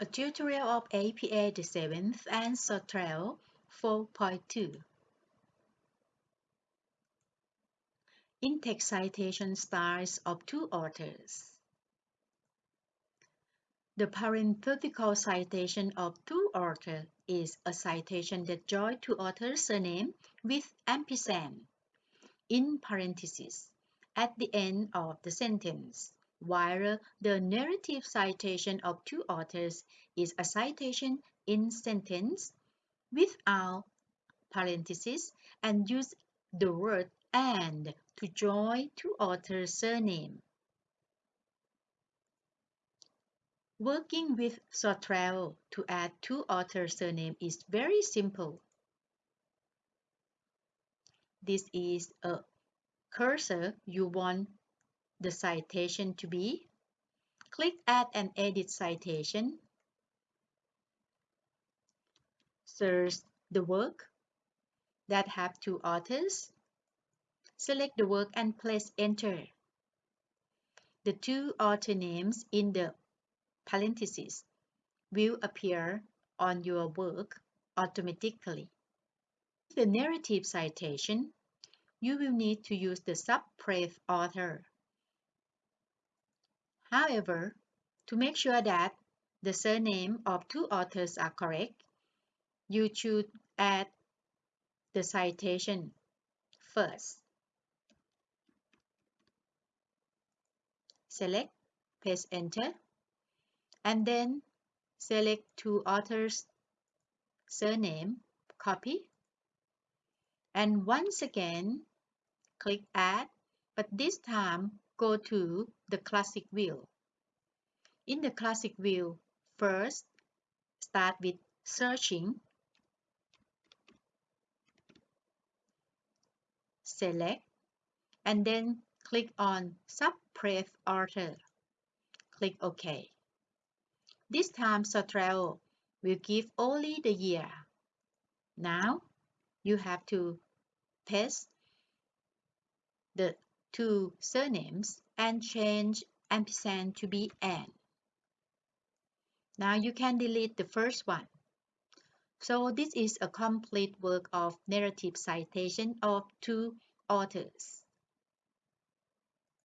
A tutorial of APA the 7th and Zotero 4.2 In-text citation styles of two authors. The parenthetical citation of two authors is a citation that joins two authors' surname with ampersand in parentheses at the end of the sentence while the narrative citation of two authors is a citation in sentence without parentheses and use the word and to join two authors' surname. Working with Zotero to add two authors' surname is very simple. This is a cursor you want the citation to be. Click Add and Edit Citation. Search the work that have two authors. Select the work and press Enter. The two author names in the parentheses will appear on your work automatically. The narrative citation, you will need to use the suppress author. However, to make sure that the surname of two authors are correct, you should add the citation first. Select, press enter, and then select two authors' surname, copy, and once again click add, but this time go to the classic view. In the classic view, first start with searching. Select and then click on Suppress Author. Click OK. This time Zotero will give only the year. Now you have to paste the two surnames and change ampersand to be an. Now you can delete the first one. So this is a complete work of narrative citation of two authors.